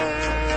Hey.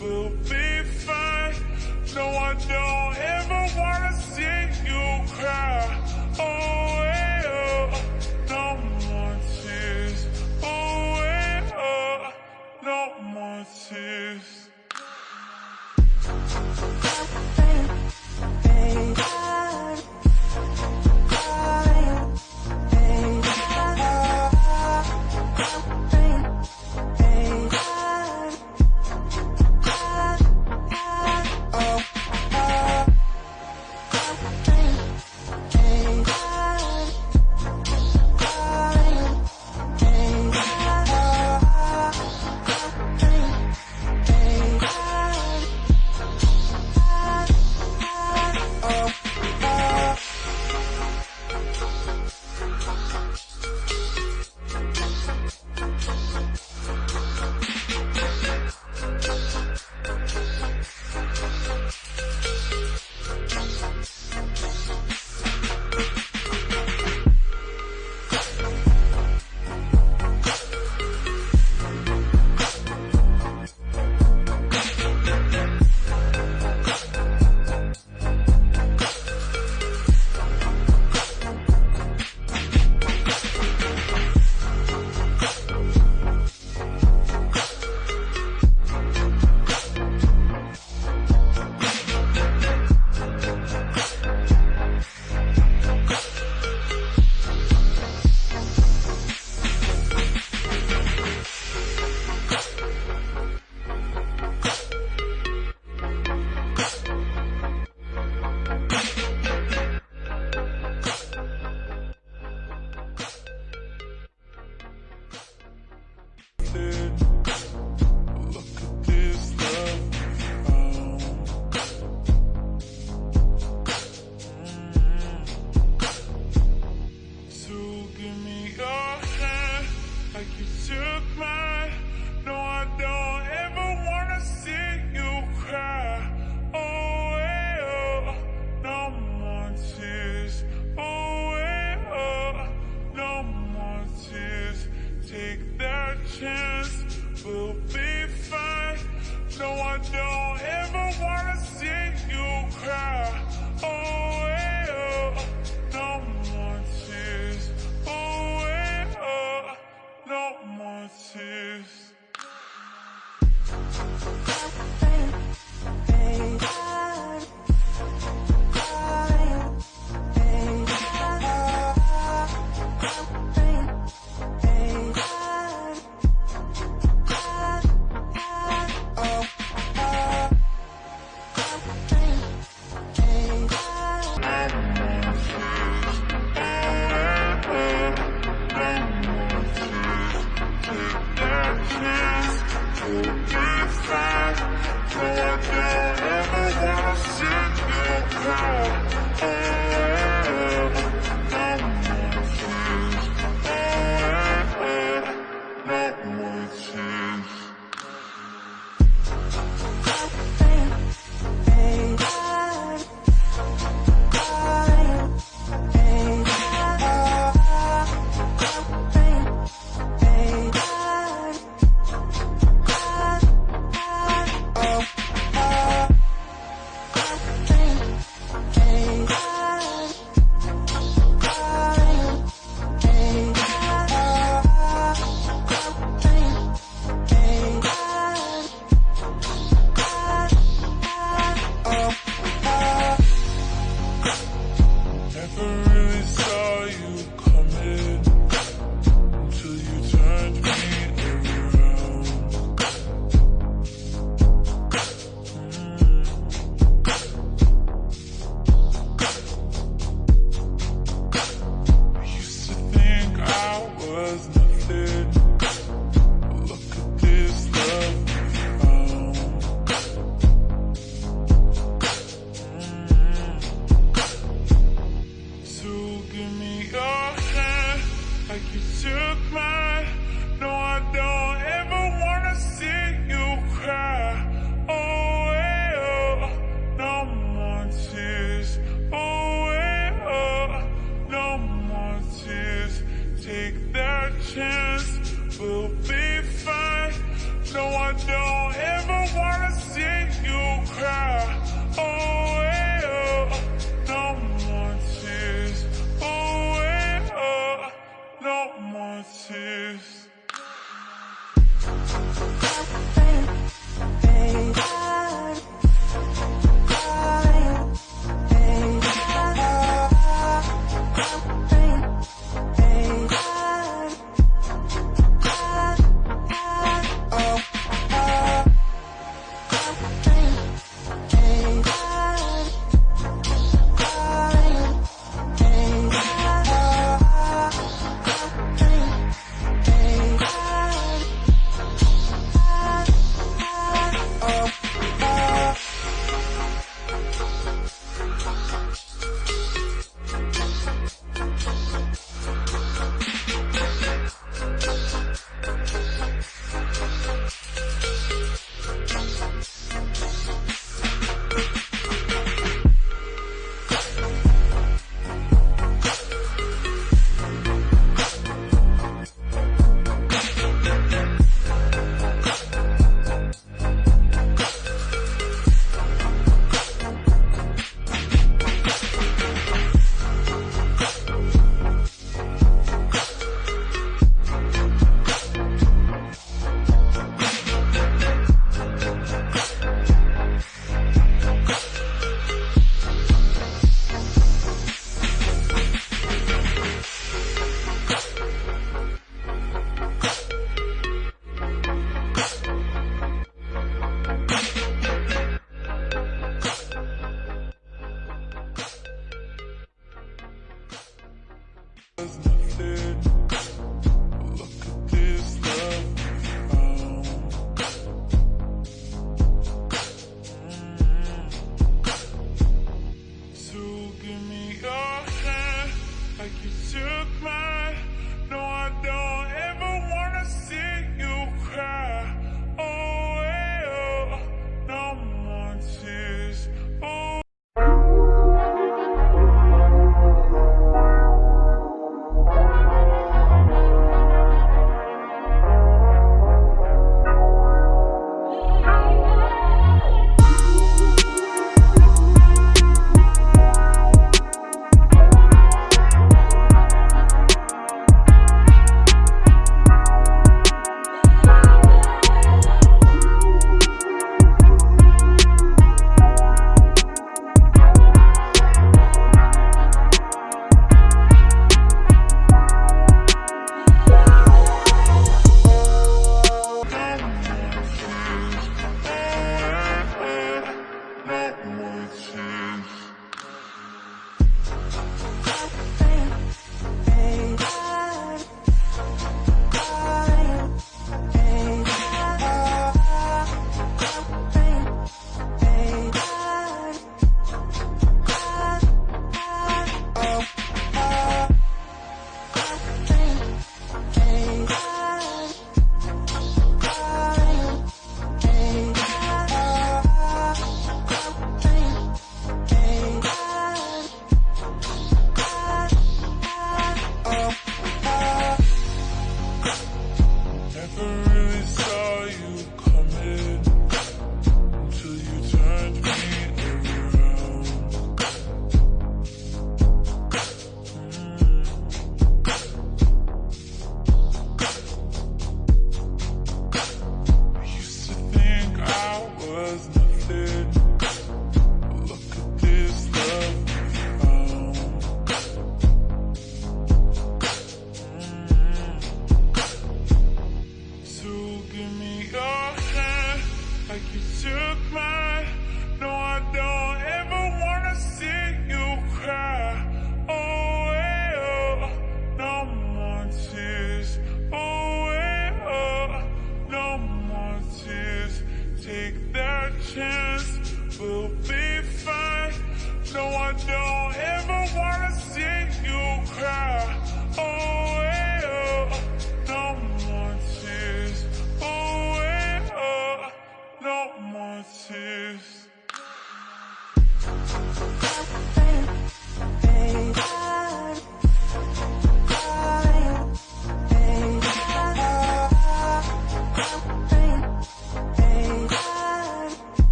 will be fine. No, I don't ever wanna see you cry. Oh, yeah, no more tears. Oh, yeah, no more tears. Now, now, now,